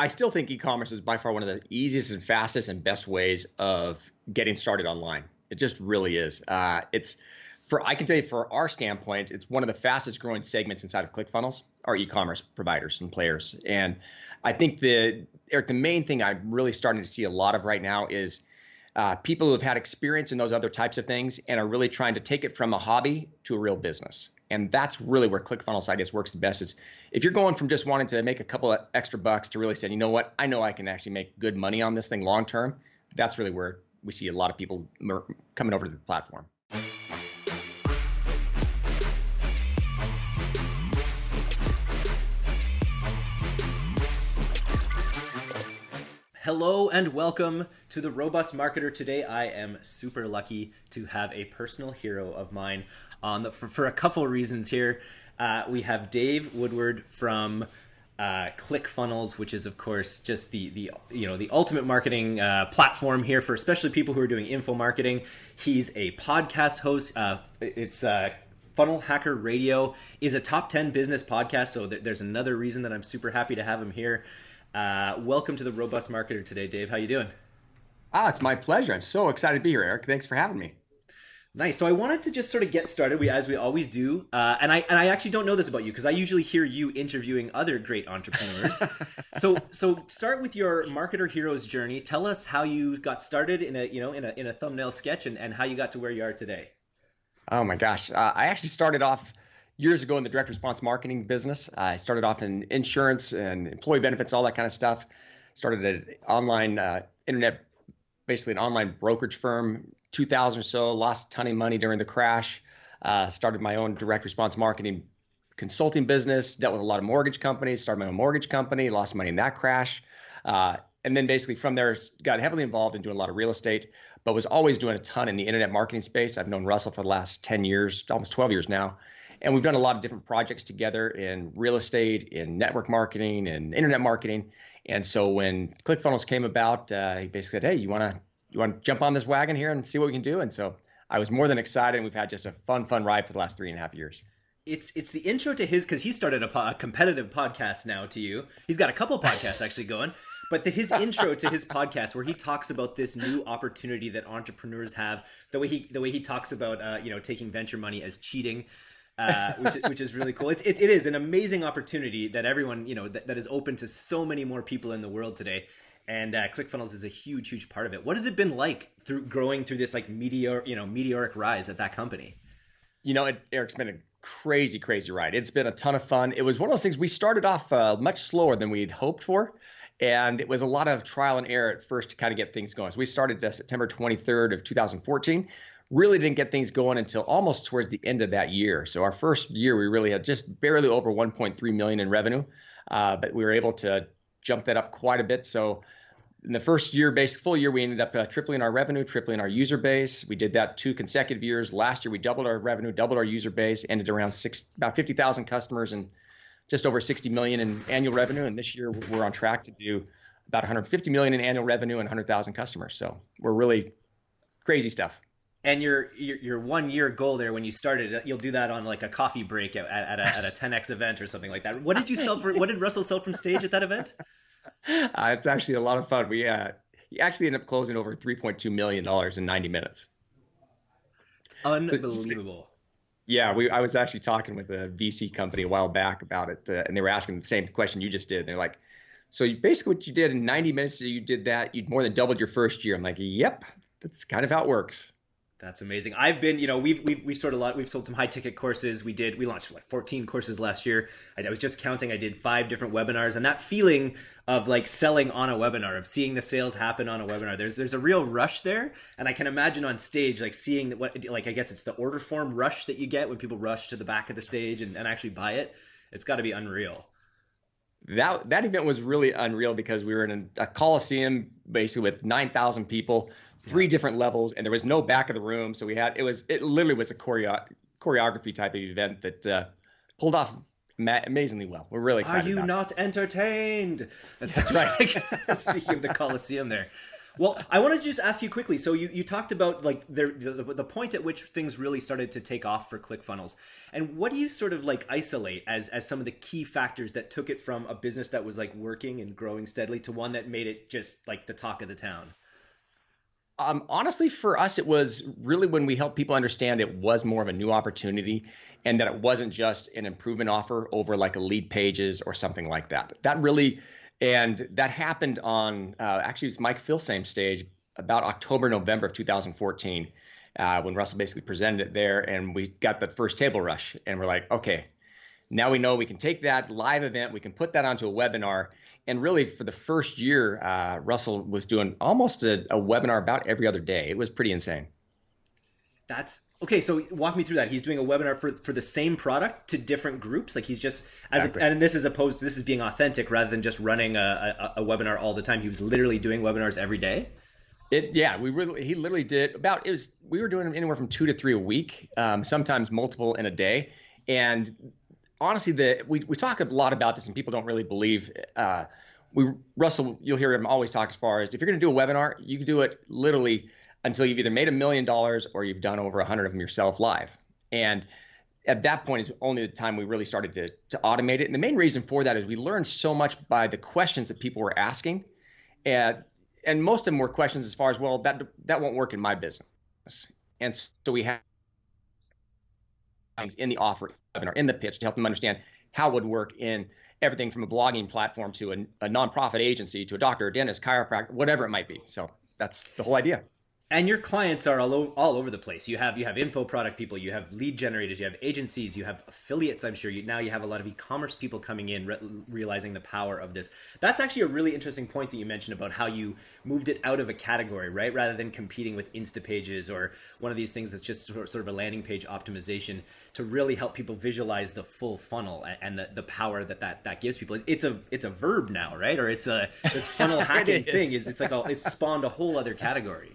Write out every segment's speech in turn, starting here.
I still think e-commerce is by far one of the easiest and fastest and best ways of getting started online. It just really is. Uh, it's for I can tell you for our standpoint, it's one of the fastest growing segments inside of ClickFunnels are e-commerce providers and players. And I think the Eric, the main thing I'm really starting to see a lot of right now is uh, people who have had experience in those other types of things and are really trying to take it from a hobby to a real business. And that's really where ClickFunnels I guess works the best. Is if you're going from just wanting to make a couple of extra bucks to really saying, you know what, I know I can actually make good money on this thing long term. That's really where we see a lot of people coming over to the platform. Hello and welcome to the Robust Marketer. Today, I am super lucky to have a personal hero of mine on the, for, for a couple of reasons here. Uh, we have Dave Woodward from uh, ClickFunnels, which is of course just the the you know the ultimate marketing uh, platform here for especially people who are doing info marketing. He's a podcast host. Uh, it's uh, Funnel Hacker Radio is a top ten business podcast, so th- there's another reason that I'm super happy to have him here. Uh, welcome to the Robust Marketer today, Dave. How you doing? Ah, it's my pleasure. I'm so excited to be here, Eric. Thanks for having me. Nice. So I wanted to just sort of get started, we, as we always do, uh, and I and I actually don't know this about you because I usually hear you interviewing other great entrepreneurs. so so start with your marketer hero's journey. Tell us how you got started in a you know in a in a thumbnail sketch and, and how you got to where you are today. Oh my gosh, uh, I actually started off years ago in the direct response marketing business. I started off in insurance and employee benefits, all that kind of stuff. Started an online uh, internet, basically an online brokerage firm, 2000 or so. Lost a ton of money during the crash. Uh, started my own direct response marketing consulting business. Dealt with a lot of mortgage companies. Started my own mortgage company. Lost money in that crash. Uh, and then basically from there got heavily involved in doing a lot of real estate but was always doing a ton in the internet marketing space i've known russell for the last 10 years almost 12 years now and we've done a lot of different projects together in real estate, in network marketing, and internet marketing. And so when ClickFunnels came about, uh, he basically said, "Hey, you want to you want to jump on this wagon here and see what we can do?" And so I was more than excited. And we've had just a fun, fun ride for the last three and a half years. It's it's the intro to his because he started a, po- a competitive podcast now to you. He's got a couple podcasts actually going but the, his intro to his podcast where he talks about this new opportunity that entrepreneurs have the way he the way he talks about uh, you know taking venture money as cheating uh, which, which is really cool. It, it, it is an amazing opportunity that everyone, you know, that, that is open to so many more people in the world today. And uh, ClickFunnels is a huge, huge part of it. What has it been like through growing through this like meteor, you know, meteoric rise at that company? You know, it, Eric's been a crazy, crazy ride. It's been a ton of fun. It was one of those things we started off uh, much slower than we'd hoped for. And it was a lot of trial and error at first to kind of get things going. So we started uh, September 23rd of 2014 really didn't get things going until almost towards the end of that year. So our first year, we really had just barely over 1.3 million in revenue, uh, but we were able to jump that up quite a bit. So in the first year, basic full year, we ended up uh, tripling our revenue, tripling our user base. We did that two consecutive years. Last year, we doubled our revenue, doubled our user base, ended around six, about 50,000 customers and just over 60 million in annual revenue. And this year, we're on track to do about 150 million in annual revenue and 100,000 customers. So we're really crazy stuff and your, your, your one year goal there when you started you'll do that on like a coffee break at, at, a, at a 10x event or something like that. What did you sell for what did russell sell from stage at that event? Uh, it's actually a lot of fun. We uh he actually ended up closing over 3.2 million dollars in 90 minutes. Unbelievable. Yeah we i was actually talking with a vc company a while back about it uh, and they were asking the same question you just did. They're like so you, basically what you did in 90 minutes you did that you'd more than doubled your first year. I'm like yep that's kind of how it works that's amazing. I've been, you know, we've we've we sold a lot. We've sold some high ticket courses. We did. We launched like 14 courses last year. I, I was just counting. I did five different webinars, and that feeling of like selling on a webinar, of seeing the sales happen on a webinar. There's there's a real rush there, and I can imagine on stage like seeing what like I guess it's the order form rush that you get when people rush to the back of the stage and, and actually buy it. It's got to be unreal that that event was really unreal because we were in a, a coliseum basically with 9000 people three different levels, and there was no back of the room. So we had it was it literally was a choreo- choreography type of event that uh, pulled off ma- amazingly well. We're really excited. Are you not entertained? That's, That's right. Like, speaking of the Coliseum, there. Well, I want to just ask you quickly. So you, you talked about like the, the, the point at which things really started to take off for ClickFunnels, and what do you sort of like isolate as as some of the key factors that took it from a business that was like working and growing steadily to one that made it just like the talk of the town? Um, honestly, for us, it was really when we helped people understand it was more of a new opportunity and that it wasn't just an improvement offer over like a Leadpages or something like that. That really and that happened on uh, actually it was Mike Filsaime stage about October, November of 2014, uh, when Russell basically presented it there, and we got the first table rush, and we're like, okay, now we know we can take that live event, we can put that onto a webinar, and really for the first year, uh, Russell was doing almost a, a webinar about every other day. It was pretty insane. That's okay. So walk me through that. He's doing a webinar for for the same product to different groups. Like he's just as exactly. a, and this is opposed to this is being authentic rather than just running a, a, a webinar all the time. He was literally doing webinars every day. It yeah, we really he literally did about it was we were doing anywhere from two to three a week, um, sometimes multiple in a day. And honestly, the we we talk a lot about this, and people don't really believe. Uh, we Russell, you'll hear him always talk as far as if you're going to do a webinar, you can do it literally until you've either made a million dollars or you've done over a hundred of them yourself live. And at that point is only the time we really started to, to automate it. And the main reason for that is we learned so much by the questions that people were asking. And and most of them were questions as far as, well, that that won't work in my business. And so we have things in the offer webinar, in the pitch to help them understand how it would work in everything from a blogging platform to a, a nonprofit agency to a doctor, a dentist, chiropractor, whatever it might be. So that's the whole idea and your clients are all over, all over the place. You have you have info product people, you have lead generators, you have agencies, you have affiliates. I'm sure you now you have a lot of e-commerce people coming in, re- realizing the power of this. That's actually a really interesting point that you mentioned about how you moved it out of a category, right? Rather than competing with Instapages or one of these things that's just sort of a landing page optimization to really help people visualize the full funnel and the, the power that, that that gives people. It's a it's a verb now, right? Or it's a this funnel hacking it thing is it's like a, it's spawned a whole other category.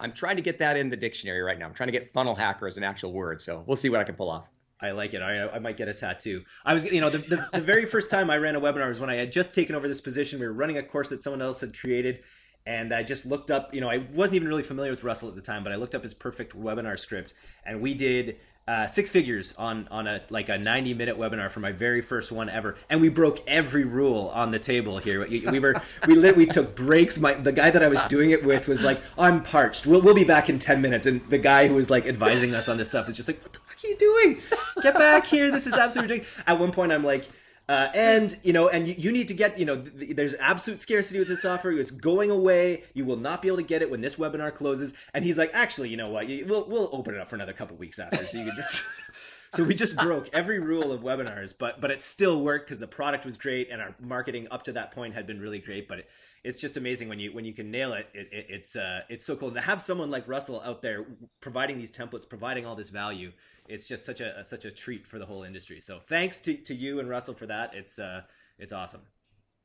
I'm trying to get that in the dictionary right now. I'm trying to get funnel hacker as an actual word. So we'll see what I can pull off. I like it. I, I might get a tattoo. I was, you know, the, the, the very first time I ran a webinar was when I had just taken over this position. We were running a course that someone else had created. And I just looked up, you know, I wasn't even really familiar with Russell at the time, but I looked up his perfect webinar script. And we did uh, six figures on on a like a 90 minute webinar for my very first one ever. And we broke every rule on the table here. We were we lit, we took breaks. My the guy that i was doing it with was like i'm parched. We'll, we'll be back in 10 minutes. And the guy who was like advising us on this stuff was just like what the fuck are you doing? Get back here. This is absolutely ridiculous. At one point i'm like uh, and you know, and you, you, need to get you know, th- there's absolute scarcity with this offer. It's going away. You will not be able to get it when this webinar closes. And he's like, actually, you know what? We'll we'll open it up for another couple weeks after, so you can just. so we just broke every rule of webinars, but but it still worked because the product was great and our marketing up to that point had been really great. But it, it's just amazing when you when you can nail it. it, it it's uh, it's so cool and to have someone like Russell out there providing these templates, providing all this value it's just such a, a, such a treat for the whole industry. So thanks to, to you and Russell for that. It's uh, it's awesome.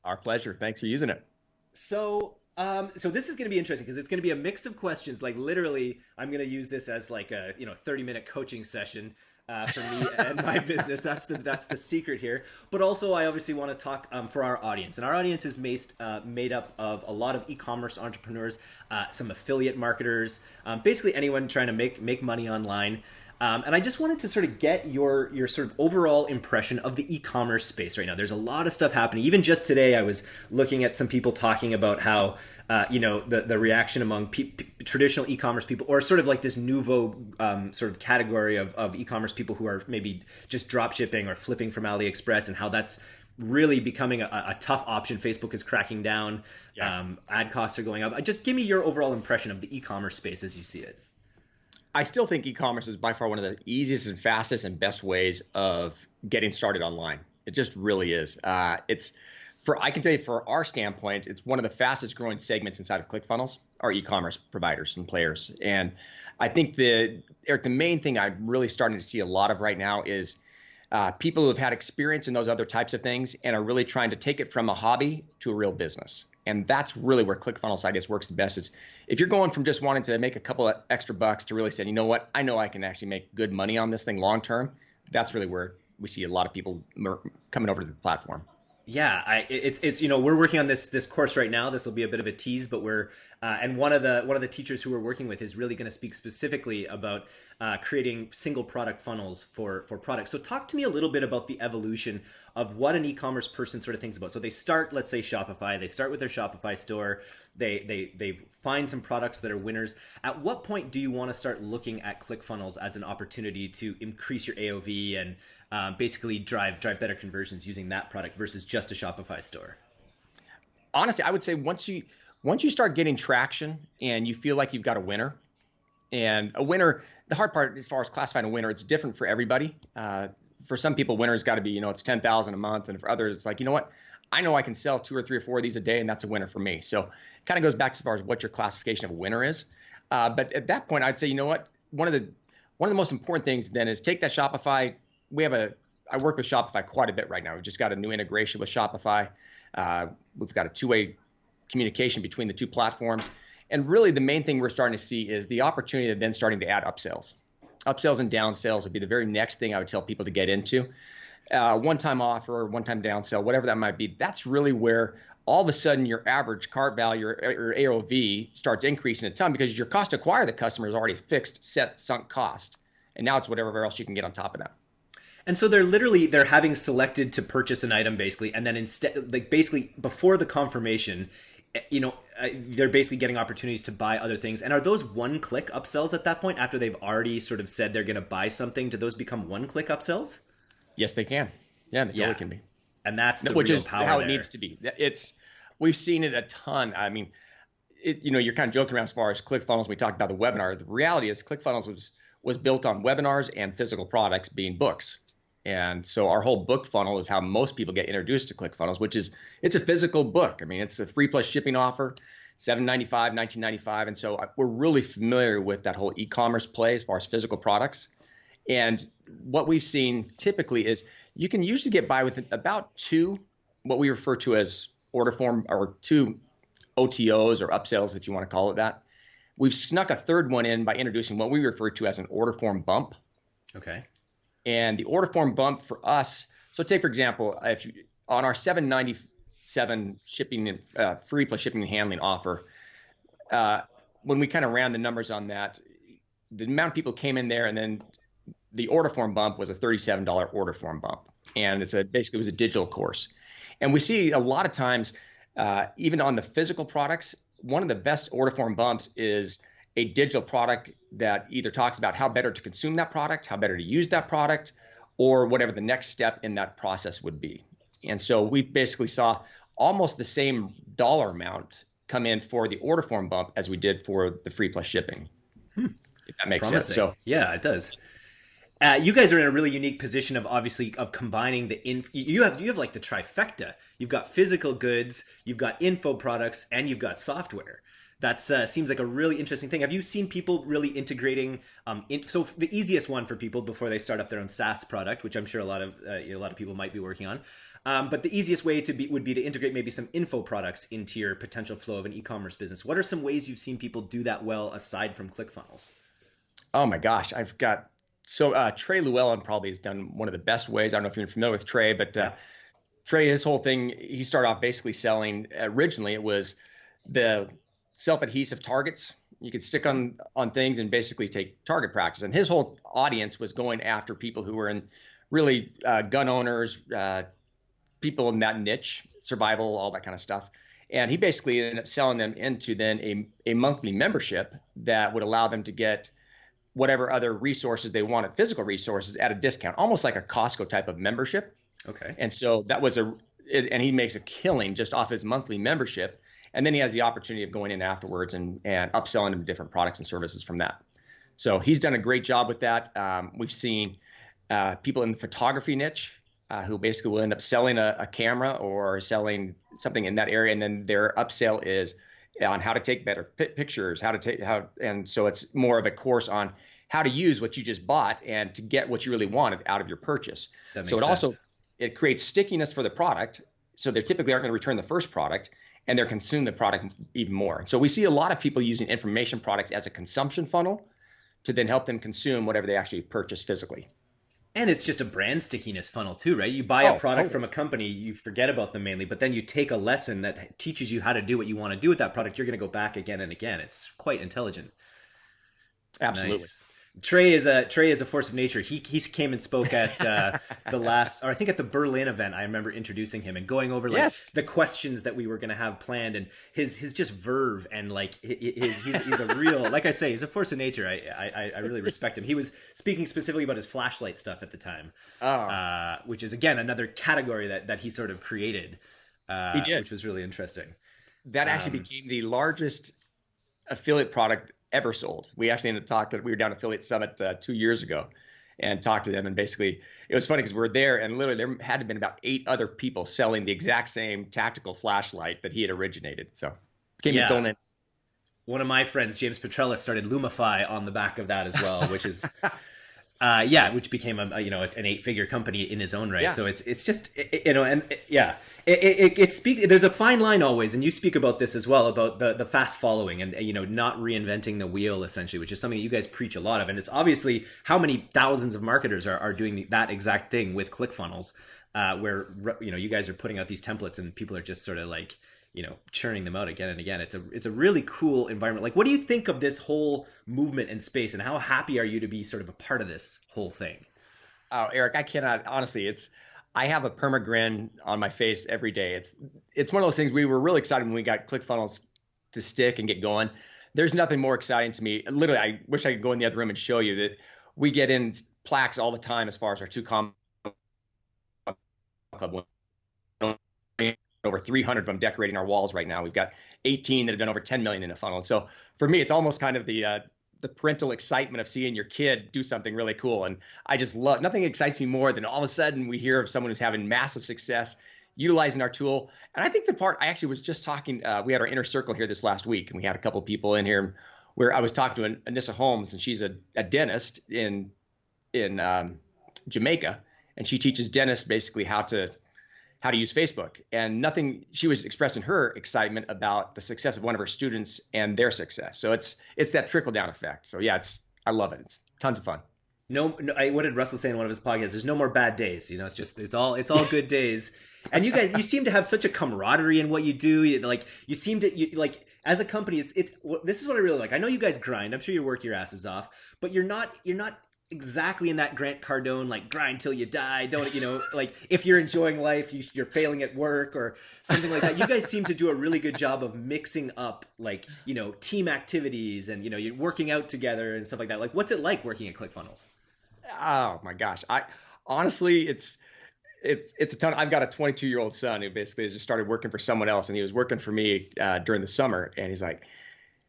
Our pleasure. Thanks for using it. So um, so this is going to be interesting because it's going to be a mix of questions. Like literally, I'm going to use this as like a you know 30 minute coaching session uh, for me and my business. That's the that's the secret here. But also, I obviously want to talk um, for our audience, and our audience is made uh, made up of a lot of e-commerce entrepreneurs, uh, some affiliate marketers, um, basically anyone trying to make make money online. Um, and I just wanted to sort of get your your sort of overall impression of the e-commerce space right now. There's a lot of stuff happening. Even just today, I was looking at some people talking about how uh, you know the the reaction among pe- pe- traditional e-commerce people, or sort of like this nouveau um, sort of category of of e-commerce people who are maybe just drop shipping or flipping from AliExpress, and how that's really becoming a, a tough option. Facebook is cracking down. Yeah. Um, ad costs are going up. Just give me your overall impression of the e-commerce space as you see it. I still think e-commerce is by far one of the easiest and fastest and best ways of getting started online. It just really is. Uh, it's for I can tell you for our standpoint, it's one of the fastest growing segments inside of ClickFunnels are e-commerce providers and players. And I think the Eric, the main thing I'm really starting to see a lot of right now is uh, people who have had experience in those other types of things and are really trying to take it from a hobby to a real business and that's really where ClickFunnels I guess works the best. Is if you're going from just wanting to make a couple of extra bucks to really saying, you know what, I know I can actually make good money on this thing long term. That's really where we see a lot of people coming over to the platform. Yeah, I, it's it's you know we're working on this this course right now. This will be a bit of a tease, but we're uh, and one of the one of the teachers who we're working with is really going to speak specifically about uh, creating single product funnels for for products. So talk to me a little bit about the evolution of what an e-commerce person sort of thinks about. So they start, let's say Shopify. They start with their Shopify store. They they they find some products that are winners. At what point do you want to start looking at ClickFunnels as an opportunity to increase your AOV and um, basically drive drive better conversions using that product versus just a Shopify store? Honestly, I would say once you once you start getting traction and you feel like you've got a winner, and a winner, the hard part as far as classifying a winner, it's different for everybody. Uh, for some people, winner's got to be you know it's ten thousand a month, and for others, it's like you know what, I know I can sell two or three or four of these a day, and that's a winner for me. So it kind of goes back as far as what your classification of a winner is. Uh, but at that point, I'd say you know what, one of the one of the most important things then is take that Shopify. We have a I work with Shopify quite a bit right now. We've just got a new integration with Shopify. Uh, we've got a two-way communication between the two platforms. And really, the main thing we're starting to see is the opportunity of then starting to add upsells. Upsells and downsells would be the very next thing I would tell people to get into. Uh, one-time offer, one-time downsell, whatever that might be. That's really where all of a sudden your average cart value or, or AOV starts increasing a ton because your cost to acquire the customer is already fixed, set, sunk cost, and now it's whatever else you can get on top of that. And so they're literally they're having selected to purchase an item basically, and then instead, like basically before the confirmation, you know, uh, they're basically getting opportunities to buy other things. And are those one-click upsells at that point after they've already sort of said they're going to buy something? Do those become one-click upsells? Yes, they can. Yeah, they totally yeah. can be. And that's the which is how there. it needs to be. It's we've seen it a ton. I mean, it, you know, you're kind of joking around as far as ClickFunnels. We talked about the webinar. The reality is, ClickFunnels was was built on webinars and physical products being books. And so our whole book funnel is how most people get introduced to ClickFunnels, which is it's a physical book. I mean, it's a free plus shipping offer, seven ninety five, nineteen ninety five, and so we're really familiar with that whole e-commerce play as far as physical products. And what we've seen typically is you can usually get by with about two, what we refer to as order form or two OTOs or upsells, if you want to call it that. We've snuck a third one in by introducing what we refer to as an order form bump. Okay. And the order form bump for us, so take for example, if you, on our 797 shipping and uh, free plus shipping and handling offer, uh, when we kind of ran the numbers on that, the amount of people came in there and then the order form bump was a $37 order form bump. And it's a basically it was a digital course. And we see a lot of times, uh, even on the physical products, one of the best order form bumps is a digital product that either talks about how better to consume that product, how better to use that product, or whatever the next step in that process would be. And so we basically saw almost the same dollar amount come in for the order form bump as we did for the free plus shipping. Hmm. If that makes Promising. sense. So yeah, it does. Uh, you guys are in a really unique position of obviously of combining the in you have you have like the trifecta. You've got physical goods, you've got info products, and you've got software that uh, seems like a really interesting thing. Have you seen people really integrating? Um, in, so the easiest one for people before they start up their own SaaS product, which I'm sure a lot of uh, you know, a lot of people might be working on. Um, but the easiest way to be would be to integrate maybe some info products into your potential flow of an e-commerce business. What are some ways you've seen people do that well aside from ClickFunnels? Oh my gosh, I've got so uh, Trey Lewellen probably has done one of the best ways. I don't know if you're familiar with Trey, but uh. Trey, his whole thing, he started off basically selling. Originally, it was the self-adhesive targets. You could stick on on things and basically take target practice. And his whole audience was going after people who were in really uh, gun owners uh, people in that niche survival all that kind of stuff. And he basically ended up selling them into then a, a monthly membership that would allow them to get whatever other resources they wanted physical resources at a discount almost like a costco type of membership. Okay. And so that was a it, and he makes a killing just off his monthly membership and then he has the opportunity of going in afterwards and and upselling him different products and services from that. So he's done a great job with that. Um, we've seen uh, people in the photography niche uh, who basically will end up selling a, a, camera or selling something in that area, and then their upsell is on how to take better pictures, how to take how, and so it's more of a course on how to use what you just bought and to get what you really wanted out of your purchase. so it sense. also it creates stickiness for the product. So they typically aren't going to return the first product, and they're consuming the product even more. So we see a lot of people using information products as a consumption funnel to then help them consume whatever they actually purchase physically. And it's just a brand stickiness funnel too, right? You buy oh, a product oh. from a company, you forget about them mainly, but then you take a lesson that teaches you how to do what you want to do with that product. You're going to go back again and again. It's quite intelligent. Absolutely. Nice. Trey is a Trey is a force of nature. He he came and spoke at uh, the last, or I think at the Berlin event. I remember introducing him and going over like yes. the questions that we were going to have planned, and his his just verve and like his he's, he's a real like I say he's a force of nature. I, I I really respect him. He was speaking specifically about his flashlight stuff at the time, oh. uh, which is again another category that that he sort of created. Uh, he did, which was really interesting. That actually um, became the largest affiliate product ever sold. We actually ended up talking. We were down at Affiliate Summit uh, two years ago, and talked to them. And basically, it was funny because we are there, and literally there had to been about eight other people selling the exact same tactical flashlight that he had originated. So became yeah. its own. One of my friends, James Petrella, started Lumify on the back of that as well, which is. Uh, yeah, which became a, you know an eight figure company in his own right. Yeah. So it's it's just you know and yeah, it, it, it there's a fine line always and you speak about this as well about the the fast following and you know not reinventing the wheel essentially which is something that you guys preach a lot of. And it's obviously how many thousands of marketers are, are doing that exact thing with clickfunnels uh, where you know you guys are putting out these templates and people are just sort of like you know churning them out again and again. It's a it's a really cool environment. Like what do you think of this whole movement and space and how happy are you to be sort of a part of this whole thing? Oh eric i cannot honestly it's I have a perma grin on my face every day. It's it's one of those things we were really excited when we got ClickFunnels to stick and get going. There's nothing more exciting to me. Literally, I wish I could go in the other room and show you that we get in plaques all the time as far as our two comma club over 300 of them decorating our walls right now. We've got 18 that have done over 10 million in a funnel. And so for me, it's almost kind of the uh, the parental excitement of seeing your kid do something really cool. And I just love nothing excites me more than all of a sudden we hear of someone who's having massive success utilizing our tool. And I think the part I actually was just talking, uh, we had our inner circle here this last week, and we had a couple people in here where I was talking to Anissa Holmes, and she's a, a dentist in in um, Jamaica, and she teaches dentists basically how to how to use Facebook. And nothing, she was expressing her excitement about the success of one of her students and their success. So it's it's that trickle down effect. So yeah, it's I love it. It's tons of fun. No, no I, what did Russell say in one of his podcasts? There's no more bad days. You know, it's just it's all it's all good days. And you guys, you seem to have such a camaraderie in what you do. Like you seem to you, like as a company, it's it's this is what I really like. I know you guys grind. I'm sure you work your asses off, but you're not you're not exactly in that Grant Cardone like grind till you die. Don't you know? Like if you're enjoying life, you, you're failing at work or something like that. You guys seem to do a really good job of mixing up like you know team activities and you know you're working out together and stuff like that. Like what's it like working at ClickFunnels? Oh my gosh, I honestly it's it's it's a ton. I've got a 22 year old son who basically just started working for someone else, and he was working for me uh, during the summer, and he's like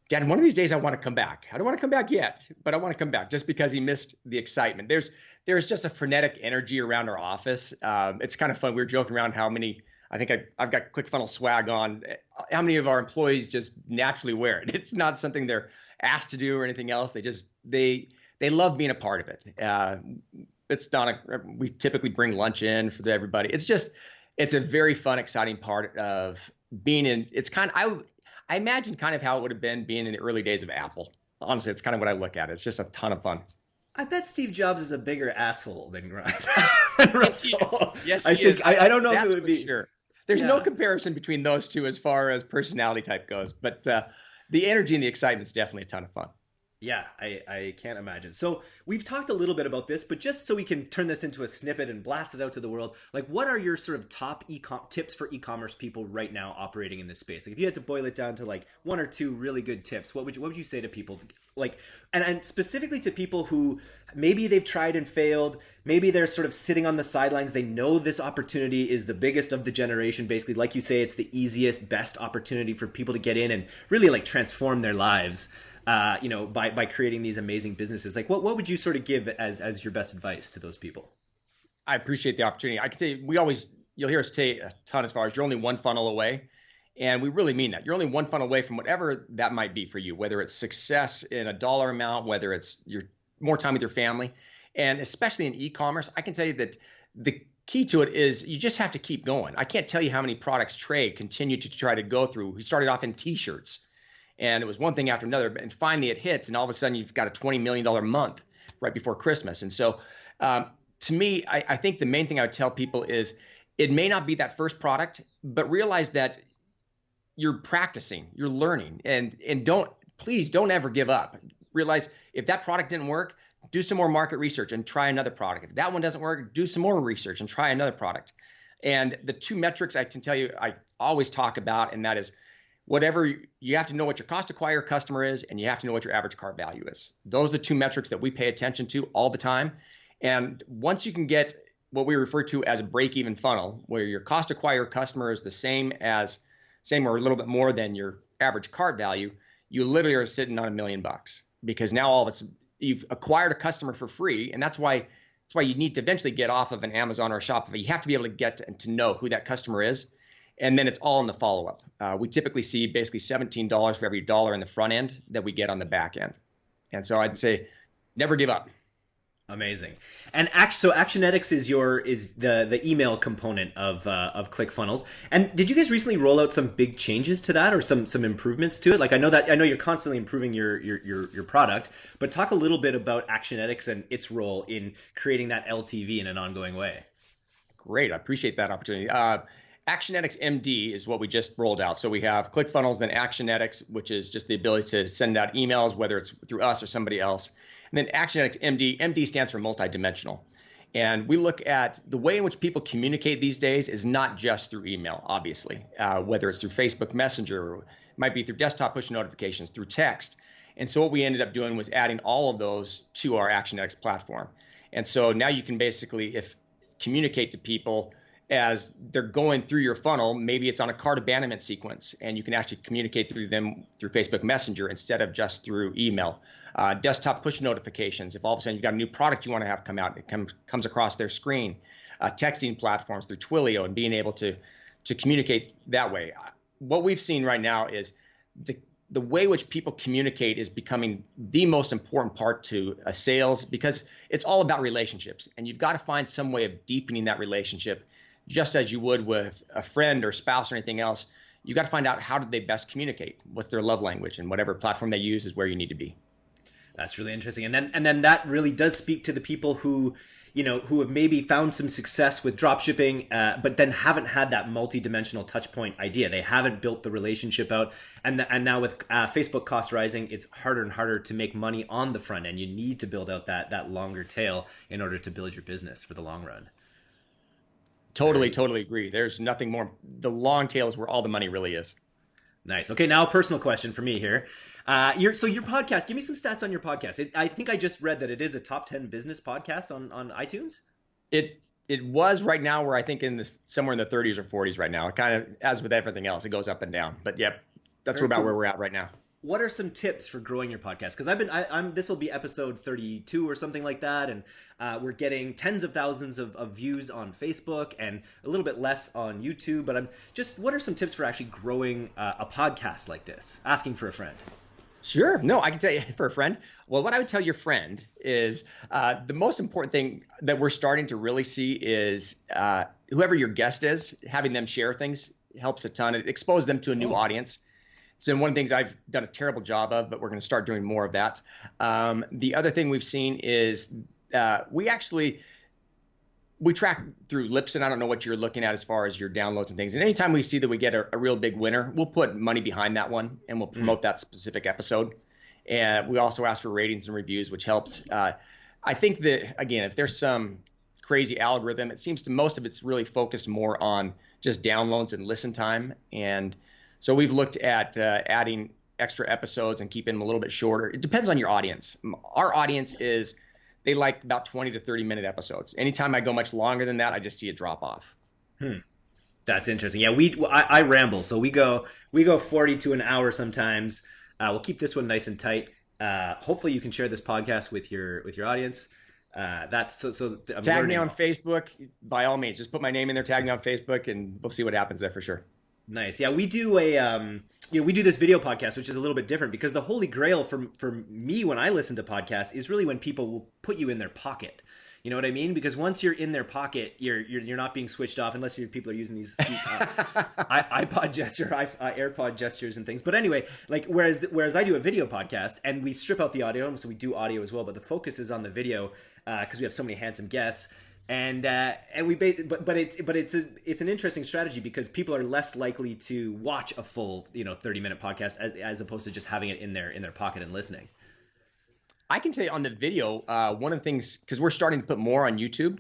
Dad, one of these days I want to come back. I don't want to come back yet, but I want to come back just because he missed the excitement. There's there's just a frenetic energy around our office. Um, it's kind of fun. We were joking around how many. I think I, I've got ClickFunnels swag on. How many of our employees just naturally wear it? It's not something they're asked to do or anything else. They just they they love being a part of it. Uh, it's not a. We typically bring lunch in for everybody. It's just it's a very fun, exciting part of being in. It's kind of I I imagine kind of how it would have been being in the early days of Apple. Honestly, it's kind of what I look at. It's just a ton of fun. I bet Steve Jobs is a bigger asshole than Russell. yes, yes, I think I, I, don't know That's if it would be sure. There's yeah. no comparison between those two as far as personality type goes, but uh, the energy and the excitement is definitely a ton of fun. Yeah, I, I can't imagine. So we've talked a little bit about this, but just so we can turn this into a snippet and blast it out to the world, like what are your sort of top e tips for e-commerce people right now operating in this space? Like if you had to boil it down to like one or two really good tips, what would you what would you say to people? Like and, and specifically to people who maybe they've tried and failed, maybe they're sort of sitting on the sidelines. They know this opportunity is the biggest of the generation. Basically, like you say, it's the easiest, best opportunity for people to get in and really like transform their lives uh, you know, by by creating these amazing businesses. Like, what what would you sort of give as as your best advice to those people? I appreciate the opportunity. I can say we always you'll hear us say a ton as far as you're only one funnel away. And we really mean that. You're only one funnel away from whatever that might be for you, whether it's success in a dollar amount, whether it's your more time with your family. And especially in e-commerce, I can tell you that the key to it is you just have to keep going. I can't tell you how many products Trey continued to try to go through. He started off in t-shirts and it was one thing after another. And finally, it hits, and all of a sudden, you've got a twenty million dollar month right before Christmas. And so, um, to me, I, I think the main thing I would tell people is it may not be that first product, but realize that you're practicing, you're learning, and and don't please don't ever give up. Realize if that product didn't work, do some more market research and try another product. If that one doesn't work, do some more research and try another product. And the two metrics I can tell you I always talk about, and that is whatever you have to know what your cost to acquire customer is, and you have to know what your average cart value is. Those are the two metrics that we pay attention to all the time. And once you can get what we refer to as a break-even funnel, where your cost to acquire customer is the same as same or a little bit more than your average cart value, you literally are sitting on a million bucks because now all of it's you've acquired a customer for free, and that's why that's why you need to eventually get off of an Amazon or a Shopify. You have to be able to get to, to know who that customer is, and then it's all in the follow up. Uh, we typically see basically seventeen dollars for every dollar in the front end that we get on the back end, and so I'd say never give up. Amazing. And act so Actionetics is your is the the email component of uh, of ClickFunnels. And did you guys recently roll out some big changes to that or some some improvements to it? Like I know that I know you're constantly improving your your your, your product, but talk a little bit about Actionetics and its role in creating that LTV in an ongoing way. Great, I appreciate that opportunity. Uh, Actionetics MD is what we just rolled out. So we have ClickFunnels, then Actionetics, which is just the ability to send out emails, whether it's through us or somebody else. And then Actionetics MD, MD stands for multidimensional. And we look at the way in which people communicate these days is not just through email, obviously, uh, whether it's through Facebook Messenger, might be through desktop push notifications, through text. And so what we ended up doing was adding all of those to our Actionetics platform. And so now you can basically, if communicate to people as they're going through your funnel, maybe it's on a cart abandonment sequence, and you can actually communicate through them through Facebook Messenger instead of just through email. Uh, desktop push notifications. If all of a sudden you've got a new product you want to have come out, it comes comes across their screen. Uh, texting platforms through Twilio and being able to to communicate that way. What we've seen right now is the the way which people communicate is becoming the most important part to a sales because it's all about relationships and you've got to find some way of deepening that relationship just as you would with a friend or spouse or anything else, you got to find out how did they best communicate? What's their love language? And whatever platform they use is where you need to be. That's really interesting. And then and then that really does speak to the people who you know who have maybe found some success with dropshipping uh, but then haven't had that multi-dimensional touch point idea they haven't built the relationship out and the, and now with uh, facebook costs rising it's harder and harder to make money on the front end you need to build out that that longer tail in order to build your business for the long run Totally, totally agree. There's nothing more. The long tail is where all the money really is. Nice. Okay, now a personal question for me here. Uh, your, so your podcast, give me some stats on your podcast. It, I think I just read that it is a top ten business podcast on on iTunes. It it was right now where I think in the somewhere in the 30s or 40s right now. It kind of as with everything else, it goes up and down. But yep, that's about cool. where we're at right now what are some tips for growing your podcast? Because I've been, I, am this will be episode 32 or something like that, and uh, we're getting tens of thousands of, of, views on Facebook and a little bit less on YouTube. But I'm just, what are some tips for actually growing uh, a podcast like this? Asking for a friend. Sure. No, I can tell you for a friend. Well, what I would tell your friend is uh, the most important thing that we're starting to really see is uh, whoever your guest is, having them share things helps a ton. It exposes them to a new oh. audience. So one of the things I've done a terrible job of, but we're going to start doing more of that. Um, the other thing we've seen is uh, we actually we track through Libsyn. I don't know what you're looking at as far as your downloads and things. And anytime we see that we get a, a real big winner, we'll put money behind that one and we'll promote mm. that specific episode. And we also ask for ratings and reviews, which helps. Uh, I think that again, if there's some crazy algorithm, it seems to most of it's really focused more on just downloads and listen time and so we've looked at uh, adding extra episodes and keeping them a little bit shorter. It depends on your audience. Our audience is they like about 20 to 30 minute episodes. Anytime I go much longer than that, I just see a drop off. Hmm. That's interesting. Yeah, we I, I, ramble, so we go we go 40 to an hour sometimes. Uh, we'll keep this one nice and tight. Uh, hopefully, you can share this podcast with your with your audience. Uh, that's so. so I'm tag learning. me on Facebook by all means. Just put my name in there. Tag me on Facebook, and we'll see what happens there for sure. Nice. Yeah, we do a um, you know, we do this video podcast, which is a little bit different because the holy grail for for me when I listen to podcasts is really when people will put you in their pocket. You know what I mean? Because once you're in their pocket, you're you're, you're not being switched off unless people are using these uh, iPod gesture, uh, AirPod gestures, and things. But anyway, like whereas whereas I do a video podcast and we strip out the audio, so we do audio as well, but the focus is on the video because uh, we have so many handsome guests and uh, and we but but it's but it's a it's an interesting strategy because people are less likely to watch a full you know 30 minute podcast as, as opposed to just having it in their in their pocket and listening i can tell you on the video uh, one of the things because we're starting to put more on youtube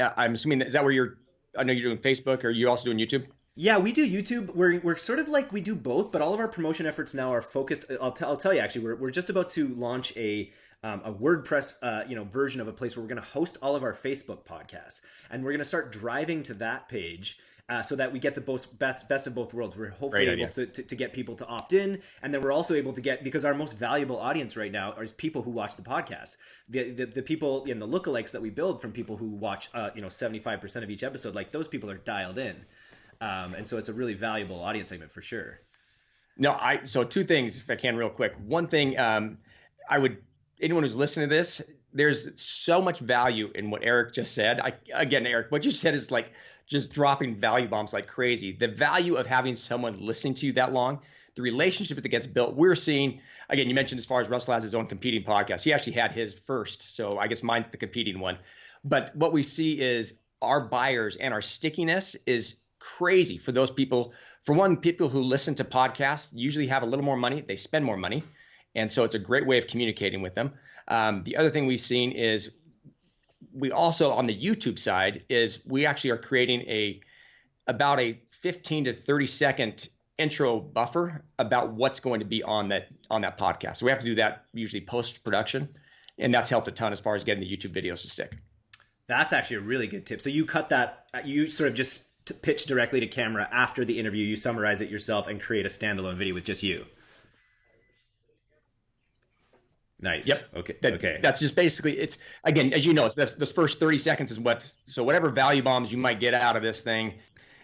uh, i'm assuming is that where you're i know you're doing facebook or you also doing youtube yeah, we do YouTube. We're, we're sort of like we do both, but all of our promotion efforts now are focused. I'll, t- I'll tell you actually, we're, we're just about to launch a um, a WordPress, uh, you know, version of a place where we're going to host all of our Facebook podcasts, and we're going to start driving to that page. Uh, so that we get the best, best of both worlds. We're hopefully able to, to, to, get people to opt in, and then we're also able to get because our most valuable audience right now is people who watch the podcast. The the, the people in the lookalikes that we build from people who watch, uh, you know, seventy five percent of each episode, like those people are dialed in, um, and so it's a really valuable audience segment for sure. No, I so two things if I can real quick. One thing um, I would anyone who's listening to this, there's so much value in what Eric just said. I, again, Eric, what you said is like just dropping value bombs like crazy. The value of having someone listening to you that long, the relationship that gets built. We're seeing, again, you mentioned as far as Russell has his own competing podcast. He actually had his first. So I guess mine's the competing one. But what we see is our buyers and our stickiness is crazy for those people. For one, people who listen to podcasts usually have a little more money, they spend more money. And so it's a great way of communicating with them. Um, the other thing we've seen is we also on the YouTube side is we actually are creating a about a 15 to 30 second intro buffer about what's going to be on that on that podcast. So we have to do that usually post production, and that's helped a ton as far as getting the YouTube videos to stick. That's actually a really good tip. So you cut that, you sort of just pitch directly to camera after the interview. You summarize it yourself and create a standalone video with just you. Nice. Yep. Okay. That, okay. That's just basically it's again, as you know, it's this, this first 30 seconds is what so whatever value bombs you might get out of this thing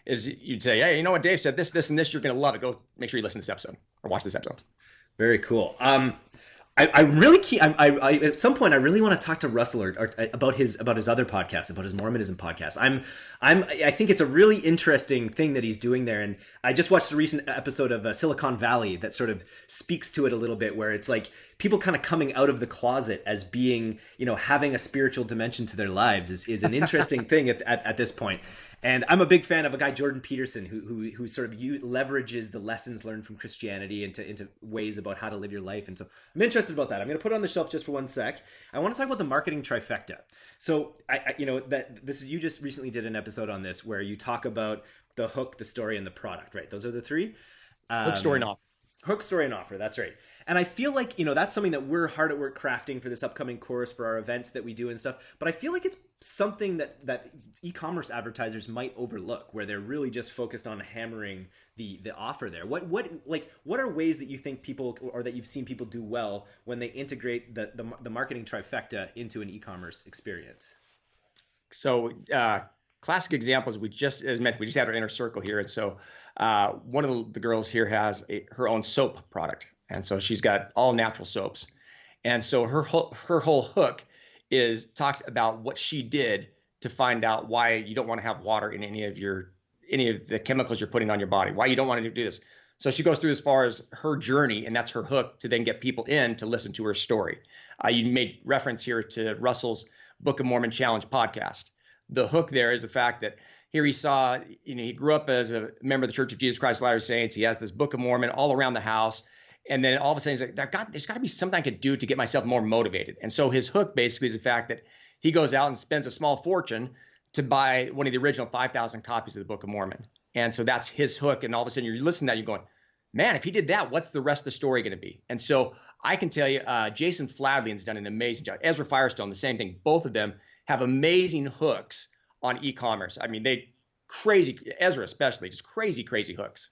is you'd say, hey, you know what Dave said, this, this, and this, you're gonna love it. Go make sure you listen to this episode or watch this episode. Very cool. Um, I, I really keep. I, I, at some point I really want to talk to Russell or, or, about his about his other podcast about his Mormonism podcast. I'm I'm I think it's a really interesting thing that he's doing there, and I just watched a recent episode of uh, Silicon Valley that sort of speaks to it a little bit, where it's like people kind of coming out of the closet as being you know having a spiritual dimension to their lives is is an interesting thing at, at, at this point. And I'm a big fan of a guy Jordan Peterson who who, who sort of u- leverages the lessons learned from Christianity into into ways about how to live your life. And so I'm interested about that. I'm going to put it on the shelf just for one sec. I want to talk about the marketing trifecta. So I, I you know that this is you just recently did an episode on this where you talk about the hook, the story, and the product. Right? Those are the three. Um, hook, story, and offer. Hook, story, and offer. That's right. And I feel like, you know, that's something that we're hard at work crafting for this upcoming course for our events that we do and stuff. But I feel like it's something that that e-commerce advertisers might overlook where they're really just focused on hammering the the offer there. What what like what are ways that you think people or that you've seen people do well when they integrate the the, the marketing trifecta into an e-commerce experience? So, uh classic examples we just as mentioned we just had our inner circle here and so uh, one of the girls here has a, her own soap product and so she's got all natural soaps. And so her whole, her whole hook is talks about what she did to find out why you don't want to have water in any of your any of the chemicals you're putting on your body. Why you don't want to do this. So she goes through as far as her journey, and that's her hook to then get people in to listen to her story. Uh, you made reference here to Russell's Book of Mormon Challenge podcast. The hook there is the fact that here he saw, you know, he grew up as a member of the Church of Jesus Christ of Latter Saints. He has this Book of Mormon all around the house. And then all of a sudden he's like, there got, there's got to be something I could do to get myself more motivated. And so his hook basically is the fact that he goes out and spends a small fortune to buy one of the original 5,000 copies of the Book of Mormon. And so that's his hook. And all of a sudden you're listening to that, you're going, man, if he did that, what's the rest of the story going to be? And so I can tell you, uh, Jason Fladlien's done an amazing job. Ezra Firestone, the same thing. Both of them have amazing hooks on e-commerce. I mean, they crazy Ezra especially, just crazy, crazy hooks.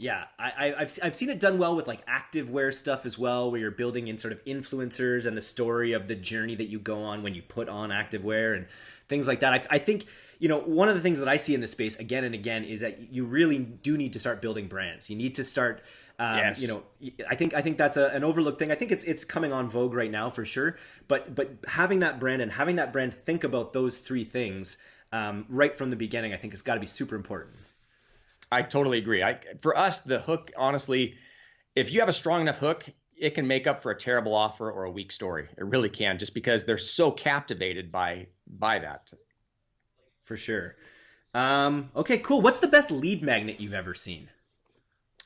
Yeah, I, have I've seen it done well with like activewear stuff as well, where you're building in sort of influencers and the story of the journey that you go on when you put on activewear and things like that. I, I think you know one of the things that I see in this space again and again is that you really do need to start building brands. You need to start. Um, yes. You know, I think I think that's a, an overlooked thing. I think it's it's coming on vogue right now for sure. But but having that brand and having that brand think about those three things um, right from the beginning, I think has got to be super important. I totally agree. I for us the hook honestly, if you have a strong enough hook, it can make up for a terrible offer or a weak story. It really can, just because they're so captivated by by that. For sure. Um, okay, cool. What's the best lead magnet you've ever seen?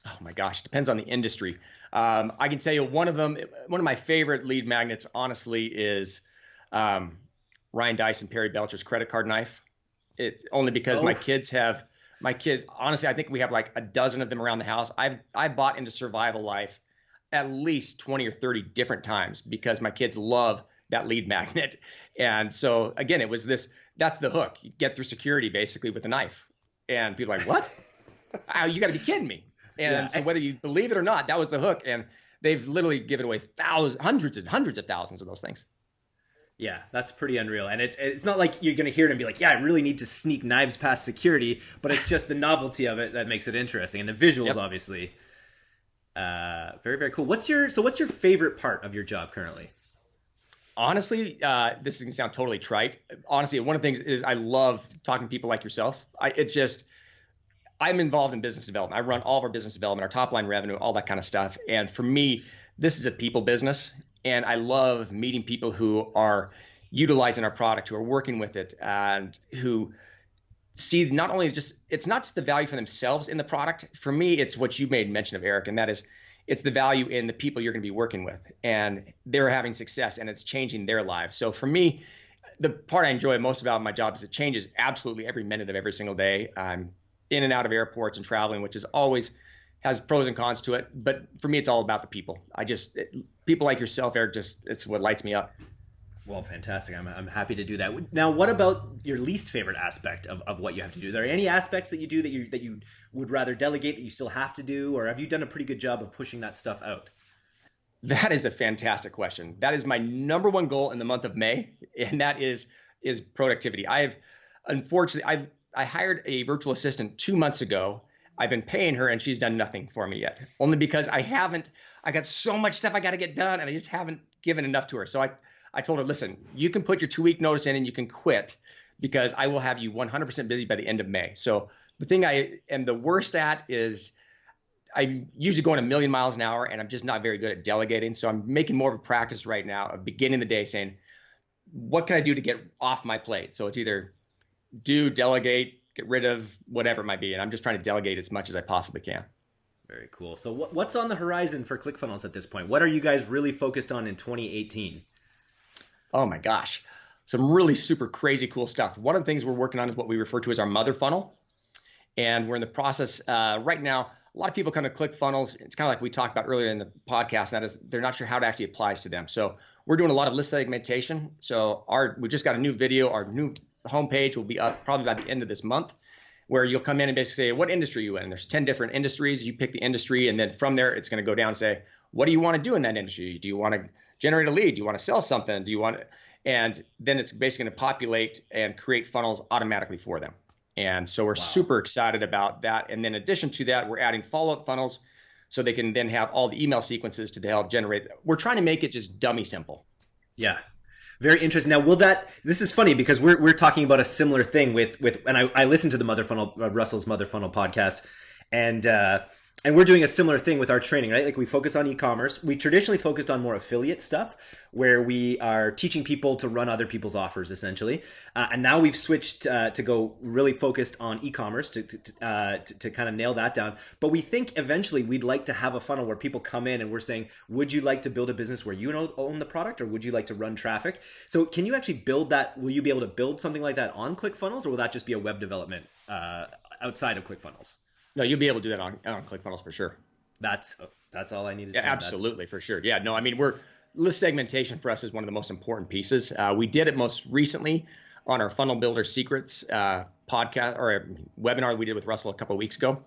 Oh my gosh, depends on the industry. Um, I can tell you one of them, one of my favorite lead magnets, honestly, is um, Ryan Deiss and Perry Belcher's credit card knife. It's only because oh. my kids have my kids. Honestly, I think we have like a dozen of them around the house. I've I bought into Survival Life at least twenty or thirty different times because my kids love that lead magnet. And so again, it was this. That's the hook. You get through security basically with a knife, and people are like, "What? oh, you got to be kidding me!" And yeah. so whether you believe it or not, that was the hook. And they've literally given away thousands, hundreds and hundreds of thousands of those things. Yeah, that's pretty unreal. And it's it's not like you're going to hear it and be like, "Yeah, I really need to sneak knives past security," but it's just the novelty of it that makes it interesting and the visuals yep. obviously. Uh very very cool. What's your so what's your favorite part of your job currently? Honestly, uh, this is gonna sound totally trite. Honestly, one of the things is I love talking to people like yourself. I, it's just I'm involved in business development. I run all of our business development, our top line revenue, all that kind of stuff. And for me, this is a people business. And I love meeting people who are utilizing our product, who are working with it, and who see not only just it's not just the value for themselves in the product. For me, it's what you made mention of, Eric, and that is it's the value in the people you're going to be working with, and they're having success, and it's changing their lives. So for me, the part I enjoy most about my job is it changes absolutely every minute of every single day. I'm in and out of airports and traveling, which is always has pros and cons to it. But for me, it's all about the people. I just it, people like yourself, Eric. Just it's what lights me up. Well, fantastic. I'm, I'm happy to do that. Now, what about your least favorite aspect of, of what you have to do? Are there any aspects that you do that you that you would rather delegate that you still have to do, or have you done a pretty good job of pushing that stuff out? That is a fantastic question. That is my number one goal in the month of May, and that is is productivity. I have unfortunately I I hired a virtual assistant two months ago. I've been paying her and she's done nothing for me yet. Only because I haven't, I got so much stuff I got to get done and I just haven't given enough to her. So I, I told her, listen, you can put your two week notice in and you can quit because I will have you 100% busy by the end of May. So the thing I am the worst at is I'm usually going a million miles an hour and I'm just not very good at delegating. So I'm making more of a practice right now of beginning the day saying, what can I do to get off my plate? So it's either do, delegate, get rid of, whatever it might be. And I'm just trying to delegate as much as I possibly can. Very cool. So, what, what's on the horizon for ClickFunnels at this point? What are you guys really focused on in 2018? Oh my gosh, some really super crazy cool stuff. One of the things we're working on is what we refer to as our mother funnel, and we're in the process uh, right now. A lot of people kind of ClickFunnels. It's kind of like we talked about earlier in the podcast. That is, they're not sure how it actually applies to them. So we're doing a lot of list segmentation. So our we just got a new video. Our new homepage will be up probably by the end of this month where you'll come in and basically say what industry are you in? There's 10 different industries. You pick the industry and then from there it's going to go down and say what do you want to do in that industry? Do you want to generate a lead? Do you want to sell something? Do you want to, and then it's basically going to populate and create funnels automatically for them. And so we're wow. super excited about that. And then in addition to that we're adding follow-up funnels so they can then have all the email sequences to help generate. We're trying to make it just dummy simple. Yeah very interesting. Now, will that? This is funny because we're we're talking about a similar thing with with, and I I listened to the Mother Funnel uh, Russell's Mother Funnel podcast, and uh, and we're doing a similar thing with our training, right? Like we focus on e-commerce. We traditionally focused on more affiliate stuff, where we are teaching people to run other people's offers, essentially. Uh, and now we've switched uh, to go really focused on e-commerce to to, uh, to, to kind of nail that down. But we think eventually we'd like to have a funnel where people come in and we're saying, "Would you like to build a business where you own the product, or would you like to run traffic?" So, can you actually build that? Will you be able to build something like that on ClickFunnels, or will that just be a web development uh, outside of ClickFunnels? No, you'll be able to do that on, on ClickFunnels for sure. That's that's all I needed. Yeah, absolutely, that's... for sure. Yeah, no, I mean we're list segmentation for us is one of the most important pieces. Uh, we did it most recently on our Funnel Builder Secrets uh, podcast or webinar we did with Russell a couple of weeks ago,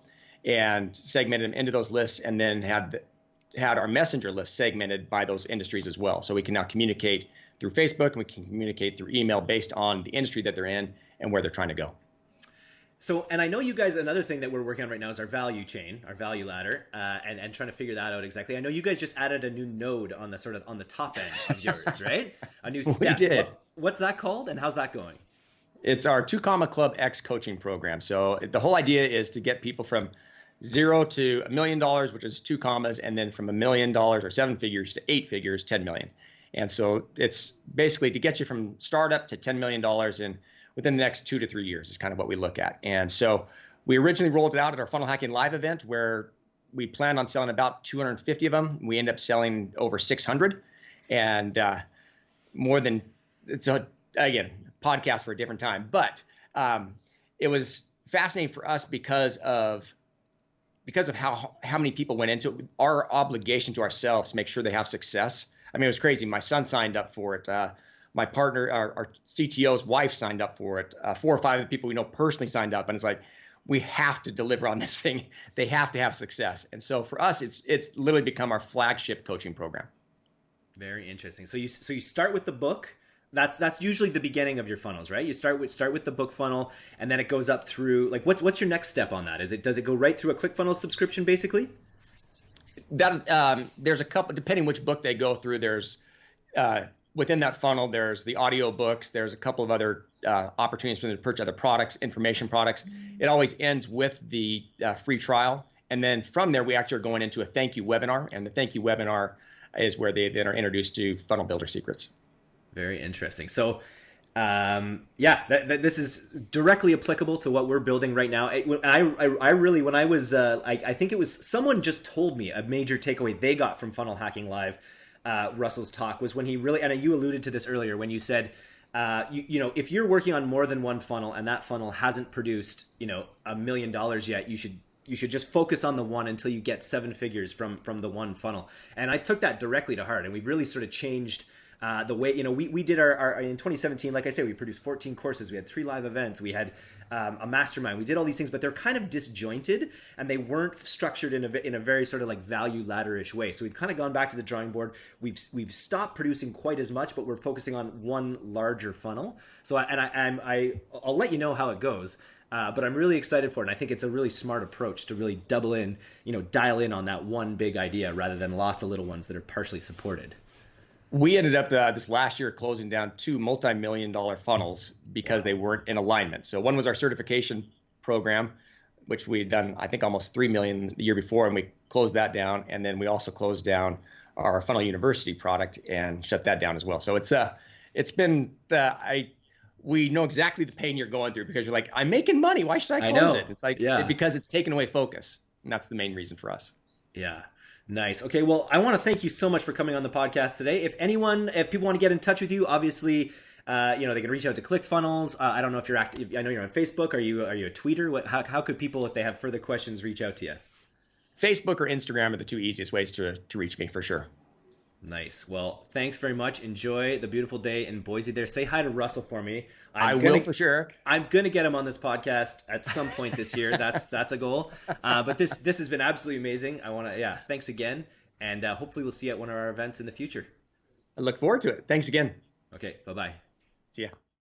and segmented them into those lists, and then had had our messenger list segmented by those industries as well. So we can now communicate through Facebook and we can communicate through email based on the industry that they're in and where they're trying to go. So, and I know you guys. Another thing that we're working on right now is our value chain, our value ladder, uh, and and trying to figure that out exactly. I know you guys just added a new node on the sort of on the top end of yours, right? A new step. We did. What, what's that called, and how's that going? It's our two comma club X coaching program. So the whole idea is to get people from zero to a million dollars, which is two commas, and then from a million dollars or seven figures to eight figures, ten million. And so it's basically to get you from startup to ten million dollars in within the next two to three years is kind of what we look at. And so we originally rolled it out at our funnel hacking live event where we planned on selling about 250 of them. We end up selling over 600 and uh, more than it's a, again, podcast for a different time, but um, it was fascinating for us because of because of how how many people went into it, our obligation to ourselves to make sure they have success. I mean, it was crazy. My son signed up for it. Uh, my partner, our, our, CTO's wife, signed up for it. Uh, four or five of the people we know personally signed up, and it's like we have to deliver on this thing. They have to have success, and so for us, it's it's literally become our flagship coaching program. Very interesting. So you so you start with the book that's that's usually the beginning of your funnels, right? You start with start with the book funnel, and then it goes up through. Like, what's what's your next step on that? Is it does it go right through a ClickFunnels subscription, basically? That um, there's a couple depending which book they go through. There's uh, within that funnel. There's the audio books. There's a couple of other uh, opportunities for them to purchase other products, information products. It always ends with the uh, free trial, and then from there we actually are going into a thank you webinar, and the thank you webinar is where they then are introduced to funnel builder secrets. Very interesting. So, um, yeah, that, that, this is directly applicable to what we're building right now. I, I, I really, when I was, uh, I, I think it was someone just told me a major takeaway they got from Funnel Hacking Live, uh, Russell's talk was when he really, and you alluded to this earlier when you said, uh, you, you know, if you're working on more than one funnel and that funnel hasn't produced, you know, a million dollars yet, you should you should just focus on the one until you get seven figures from from the one funnel. And I took that directly to heart, and we really sort of changed uh, the way you know we, we did our, our in 2017 like i said we produced 14 courses we had three live events we had um, a mastermind. We did all these things but they're kind of disjointed and they weren't structured in a, in a very sort of like value ladderish way. So we've kind of gone back to the drawing board. We've we've stopped producing quite as much but we're focusing on one larger funnel. So I, and I, I'm, I i'll let you know how it goes uh, but I'm really excited for it. And I think it's a really smart approach to really double in, you know, dial in on that one big idea rather than lots of little ones that are partially supported we ended up uh, this last year closing down two multi-million dollar funnels because they weren't in alignment. So one was our certification program, which we had done I think almost three million the year before, and we closed that down. And then we also closed down our Funnel University product and shut that down as well. So it's uh it's been uh, I we know exactly the pain you're going through because you're like I'm making money. Why should I close I it? It's like yeah. because it's taken away focus, and that's the main reason for us. Yeah. Nice. Okay. Well, I want to thank you so much for coming on the podcast today. If anyone, if people want to get in touch with you, obviously, uh, you know, they can reach out to ClickFunnels. Uh, I don't know if you're active. I know you're on Facebook. Are you? Are you a tweeter? What? How, how could people, if they have further questions, reach out to you? Facebook or Instagram are the two easiest ways to to reach me for sure. Nice. Well, thanks very much. Enjoy the beautiful day in Boise. There, say hi to Russell for me. I'm i gonna, will for sure. I'm gonna get him on this podcast at some point this year. that's that's a goal. Uh, but this this has been absolutely amazing. I want to yeah. Thanks again, and uh, hopefully we'll see you at one of our events in the future. I look forward to it. Thanks again. Okay. Bye bye. See ya.